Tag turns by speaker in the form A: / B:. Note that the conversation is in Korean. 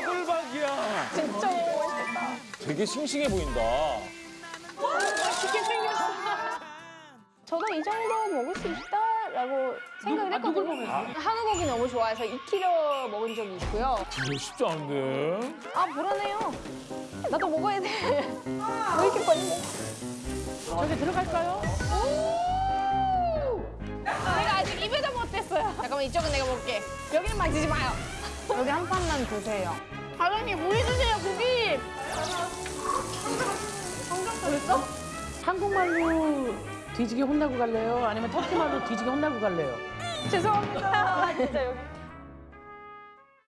A: 차돌박이야.
B: 진짜 맛있겠다.
A: 되게 싱싱해 보인다.
B: 맛있게 생겼어. 저도 이 정도 먹을 수 있다라고 생각을 했거든요. 한우고기 너무 좋아해서 2kg 먹은 적이 있고요.
A: 이거 쉽지 않은데.
B: 아 불안해요. 나도 먹어야 돼. 왜 이렇게 빨리 먹어?
C: 저기 들어갈까요?
B: 내가 아직 입에도 못 댔어요. 잠깐만 이쪽은 내가 먹을게. 여기는 만지지 마요. 여기 한 판만 드세요. 사장님 고기 주세요 고기.
C: 그랬어? 한국말로 뒤지게 혼나고 갈래요? 아니면 터키말로 뒤지게 혼나고 갈래요?
B: 죄송합니다. 진짜 여기.